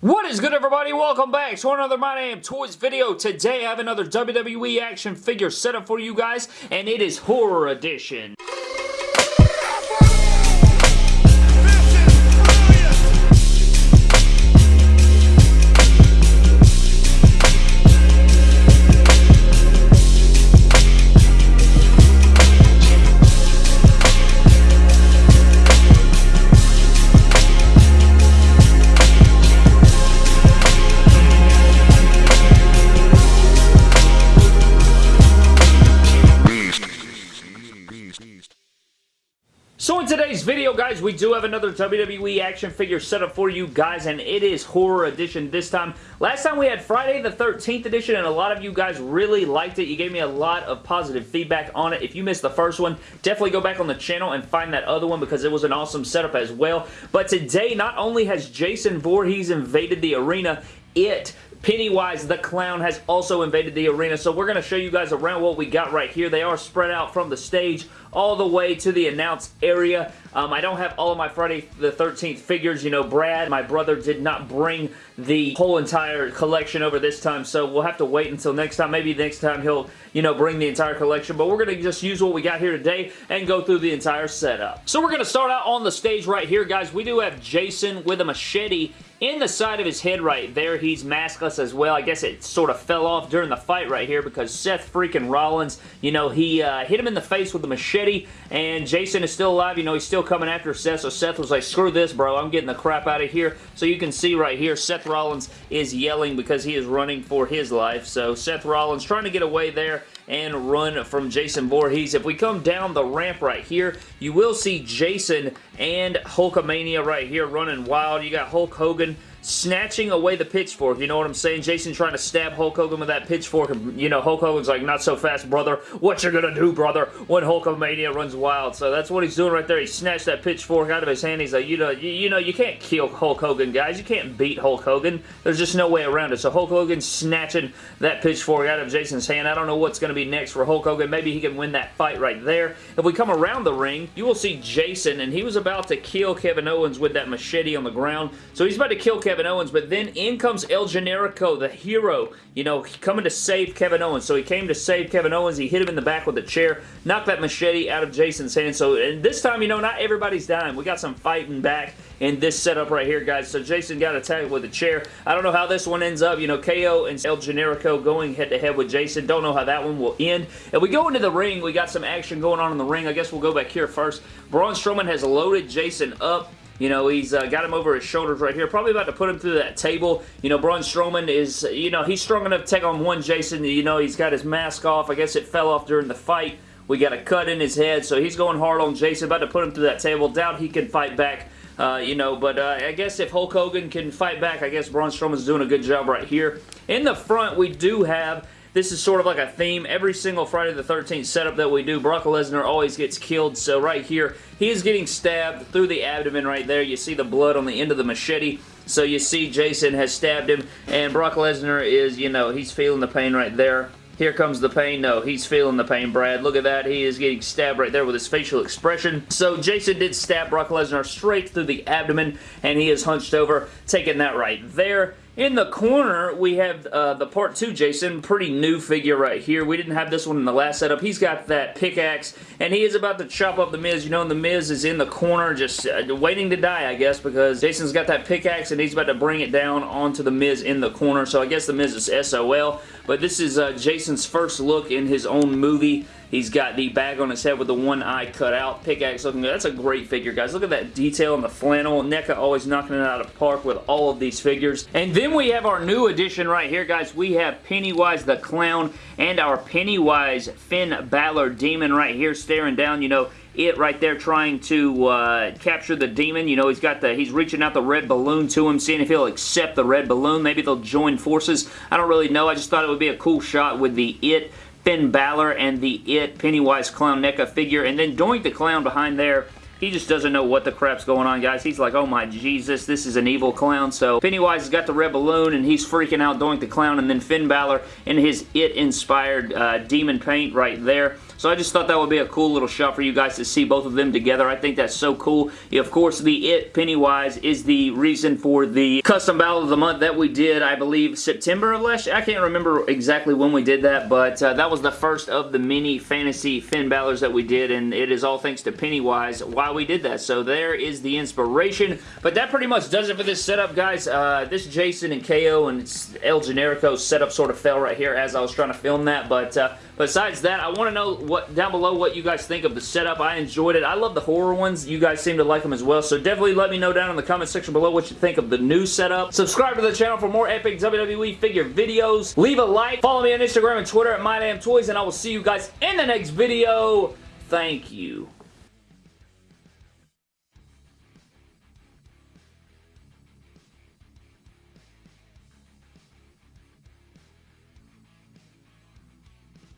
What is good everybody? Welcome back to another My Damn Toys video. Today I have another WWE action figure setup for you guys and it is Horror Edition. Today's video, guys, we do have another WWE action figure setup for you guys, and it is Horror Edition this time. Last time we had Friday the 13th edition, and a lot of you guys really liked it. You gave me a lot of positive feedback on it. If you missed the first one, definitely go back on the channel and find that other one because it was an awesome setup as well. But today, not only has Jason Voorhees invaded the arena, it Pennywise the Clown has also invaded the arena, so we're going to show you guys around what we got right here. They are spread out from the stage all the way to the announce area. Um, I don't have all of my Friday the 13th figures. You know, Brad, my brother, did not bring the whole entire collection over this time, so we'll have to wait until next time. Maybe next time he'll, you know, bring the entire collection, but we're going to just use what we got here today and go through the entire setup. So we're going to start out on the stage right here, guys. We do have Jason with a machete in the side of his head right there, he's maskless as well. I guess it sort of fell off during the fight right here because Seth freaking Rollins, you know, he uh, hit him in the face with a machete and Jason is still alive. You know, he's still coming after Seth, so Seth was like, screw this, bro. I'm getting the crap out of here. So you can see right here, Seth Rollins is yelling because he is running for his life. So Seth Rollins trying to get away there and run from Jason Voorhees. If we come down the ramp right here, you will see Jason and Hulkamania right here running wild. You got Hulk Hogan snatching away the pitchfork. You know what I'm saying? Jason trying to stab Hulk Hogan with that pitchfork. You know, Hulk Hogan's like, not so fast, brother. What you gonna do, brother, when Hulkamania runs wild? So that's what he's doing right there. He snatched that pitchfork out of his hand. He's like, you know, you, you know, you can't kill Hulk Hogan, guys. You can't beat Hulk Hogan. There's just no way around it. So Hulk Hogan snatching that pitchfork out of Jason's hand. I don't know what's going to be next for Hulk Hogan. Maybe he can win that fight right there. If we come around the ring, you will see Jason, and he was about to kill Kevin Owens with that machete on the ground. So he's about to kill Kevin Owens, but then in comes El Generico, the hero, you know, coming to save Kevin Owens. So he came to save Kevin Owens. He hit him in the back with a chair, knocked that machete out of Jason's hand. So and this time, you know, not everybody's dying. We got some fighting back in this setup right here, guys. So Jason got attacked with a chair. I don't know how this one ends up. You know, KO and El Generico going head-to-head -head with Jason. Don't know how that one will end. If we go into the ring, we got some action going on in the ring. I guess we'll go back here first. Braun Strowman has loaded Jason up. You know, he's uh, got him over his shoulders right here. Probably about to put him through that table. You know, Braun Strowman is, you know, he's strong enough to take on one Jason. You know, he's got his mask off. I guess it fell off during the fight. We got a cut in his head, so he's going hard on Jason. About to put him through that table. Doubt he can fight back. Uh, you know, but uh, I guess if Hulk Hogan can fight back, I guess Braun Strowman's doing a good job right here. In the front, we do have this is sort of like a theme. Every single Friday the 13th setup that we do, Brock Lesnar always gets killed. So right here, he is getting stabbed through the abdomen right there. You see the blood on the end of the machete. So you see Jason has stabbed him, and Brock Lesnar is, you know, he's feeling the pain right there. Here comes the pain. No, he's feeling the pain, Brad. Look at that. He is getting stabbed right there with his facial expression. So Jason did stab Brock Lesnar straight through the abdomen, and he is hunched over, taking that right there. In the corner, we have uh, the Part 2 Jason, pretty new figure right here. We didn't have this one in the last setup. He's got that pickaxe, and he is about to chop up The Miz. You know, The Miz is in the corner just uh, waiting to die, I guess, because Jason's got that pickaxe, and he's about to bring it down onto The Miz in the corner. So I guess The Miz is SOL, but this is uh, Jason's first look in his own movie. He's got the bag on his head with the one eye cut out. Pickaxe looking good. That's a great figure, guys. Look at that detail in the flannel. NECA always knocking it out of park with all of these figures. And then we have our new addition right here, guys. We have Pennywise the Clown and our Pennywise Finn Balor Demon right here staring down, you know, it right there trying to uh, capture the demon. You know, he's got the, he's reaching out the red balloon to him, seeing if he'll accept the red balloon. Maybe they'll join forces. I don't really know. I just thought it would be a cool shot with the it Finn Balor and the It Pennywise Clown NECA figure. And then Doink the Clown behind there he just doesn't know what the crap's going on, guys. He's like, oh my Jesus, this is an evil clown. So Pennywise has got the red balloon, and he's freaking out Doink the Clown, and then Finn Balor in his It-inspired uh, demon paint right there. So I just thought that would be a cool little shot for you guys to see both of them together. I think that's so cool. Of course, the It Pennywise is the reason for the custom battle of the month that we did, I believe, September of last year. I can't remember exactly when we did that, but uh, that was the first of the mini fantasy Finn Balor's that we did, and it is all thanks to Pennywise why we did that. So there is the inspiration. But that pretty much does it for this setup, guys. Uh, this Jason and KO and El Generico setup sort of fell right here as I was trying to film that, but uh, besides that, I want to know what down below what you guys think of the setup. I enjoyed it. I love the horror ones. You guys seem to like them as well, so definitely let me know down in the comment section below what you think of the new setup. Subscribe to the channel for more epic WWE figure videos. Leave a like. Follow me on Instagram and Twitter at MyDamnToys, and I will see you guys in the next video. Thank you.